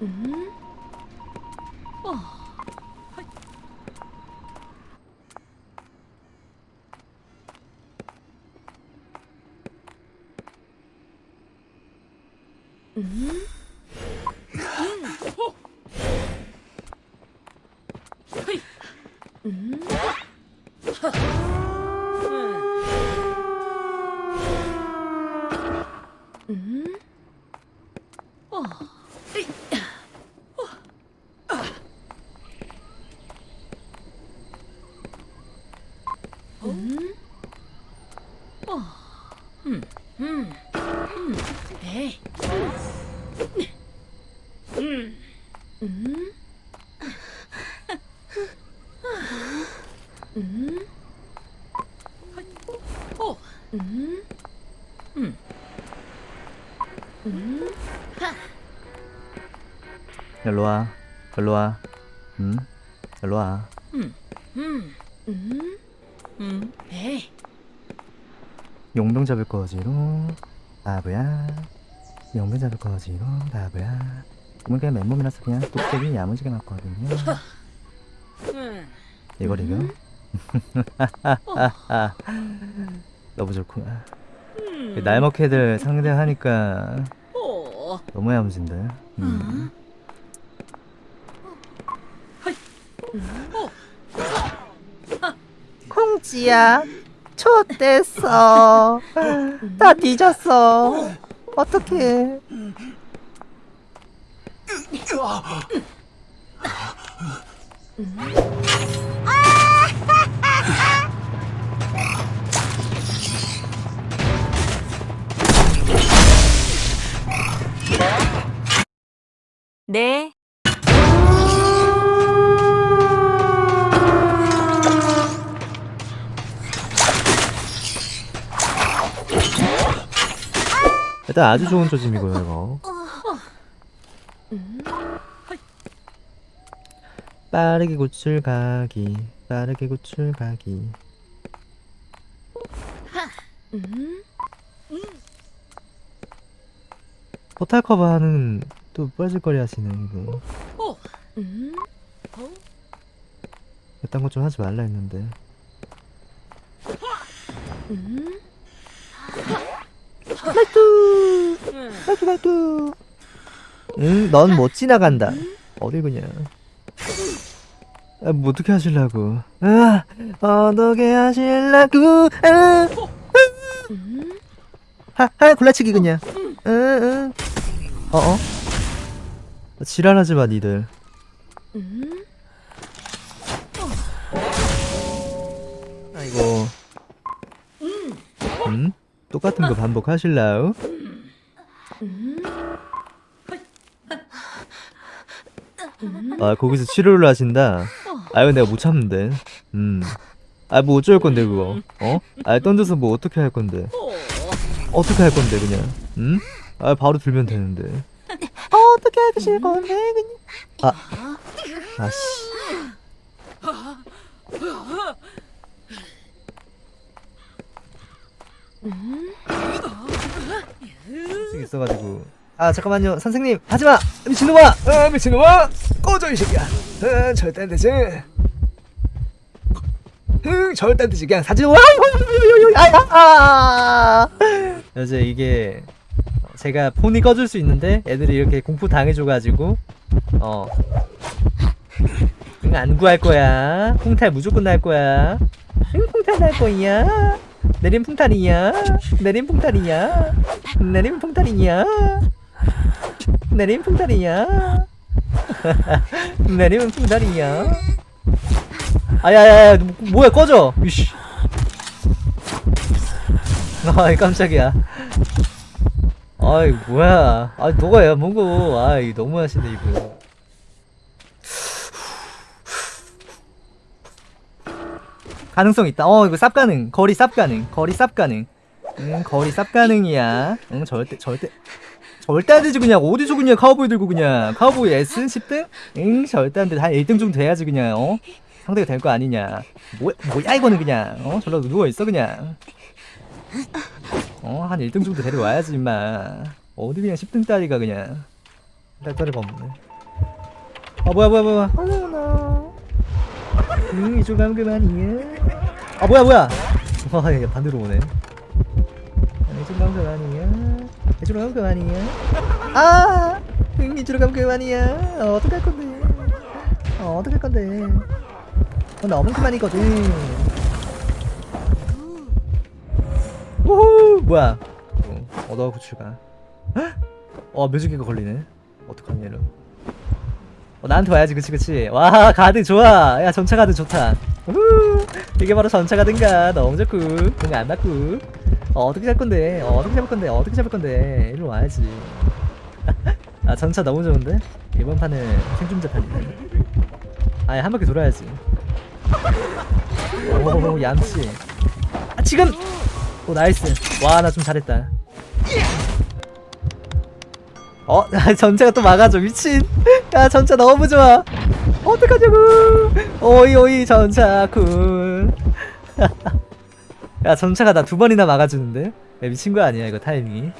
うん。はいうん、はいうん、うん。 일로 와 일로와 응? 일로 와 용병 잡을 거지로. 바보야. 용병 잡을 거지로. 바보야. 오늘 그냥 맨몸이라서 그냥 뚝배기 야무지게 맞거든요. 이걸 이겨? 너무 좋구나 날 먹해들 상대하니까 너무 야무진데. 음. 콩지야. 좆됐어 다 뒤졌어. 어떡해 일단 아주 좋은 조짐이고요 이거. 빠르게 구출 가기 빠르게 구출 가기. 포탈 커버하는 또 뻘짓거리 하시네 이거. 이딴 거 좀 하지 말라 했는데. 말투 말투 말투 응넌 못 지나간다. 어딜 그냥. 아, 뭐 어떻게 하실라고. 아 어떻게 하실라고. 아, 하, 하 골라치기 그냥. 응, 응. 어 어? 지랄하지 마 니들. 아이고. 음? 똑같은 거 반복하실라우? 아 거기서 치료를 하신다? 아 이거 내가 못 참는데. 음 아 뭐 어쩔 건데 그거? 어? 아 던져서 뭐 어떻게 할 건데? 어떻게 할 건데 그냥? 음? 아 바로 들면 되는데. 어떻게 하실 건데 그냥? 아. 아씨 수 있어가지고. 아 잠깐만요. 선생님 하지마! 미친놈아! 아 미친놈아! 꺼져 이 새끼야! 아, 절대 안 되지. 흥 절대 안 되지. 그냥 사진 와! 아야 이제 이게 제가 폰이 꺼질 수 있는데 애들이 이렇게 공포 당해줘가지고 어. 응, 안 구할 거야. 홍탈 무조건 날 거야. 응 홍탈 날 거야 내림 풍탈이야 내림 풍탈이야 내림 풍탈이야 내림 풍탈이야 내림 풍탈이야 아야야야 뭐- 뭐야 꺼져! 이씨. 아이 깜짝이야. 아이 뭐야. 아 너가 야 뭐고 아이 너무하시네 이거 가능성 있다. 어, 이거 쌉 가능. 거리 쌉 가능. 거리 쌉 가능. 응, 거리 쌉 가능이야. 응, 절대, 절대. 절대 안 되지, 그냥. 어디서 그냥 카우보이 들고 그냥. 카우보이 S 10등? 응, 절대 안 돼. 한 1등 정도 돼야지, 그냥, 어? 상대가 될 거 아니냐. 뭐, 뭐야, 이거는 그냥. 어? 저러 누워있어, 그냥. 어, 한 1등 정도 데려와야지, 임마. 어디 그냥 10등 따리가 그냥. 딸따리가 없네. 아, 뭐야, 뭐야, 뭐야. 어머나. 응, 이쪽 가면 그만이야. 아, 뭐야, 뭐야. 와, 얘 반대로 오네. 아, 이쪽 가면 그만이야. 이쪽으로 가면 그만이야. 아 이쪽으로 가면 그만이야 어, 어떡할 건데 어, 어떡할 건데 어, 너무 그만이거든 오호 뭐야 어, 얻어 구출가 어 묘지개가 걸리네 어떡하냐 이러 어, 나한테 와야지. 그치 그치. 와 가드 좋아. 야 전차 가드 좋다. 우후. 이게 바로 전차 가드인가? 너무 좋고 공이 안 맞고. 어, 어떻게 잡을 건데? 어, 어떻게 잡을 건데? 어떻게 잡을 건데? 일로 와야지. 아 전차 너무 좋은데? 이번 판은 생존자 판이네. 아예 한 바퀴 돌아야지. 오 얌씨 아 지금! 오 nice. 와 나 좀 잘했다 어? 전차가 또 막아줘 미친. 야 전차 너무 좋아. 어떡하냐고. 오이 오이 전차군. 야 전차가 나 두 번이나 막아주는데? 야, 미친 거 아니야 이거 타이밍이